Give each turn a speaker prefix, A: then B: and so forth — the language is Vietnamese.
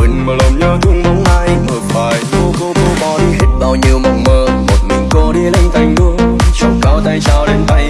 A: mình mà lòng nhớ thương bóng ai mơ phải cô cô cô bỏ đi hết bao nhiêu mộng mơ, một mình cô đi lên thành đua. Trong cao tay trao đến tay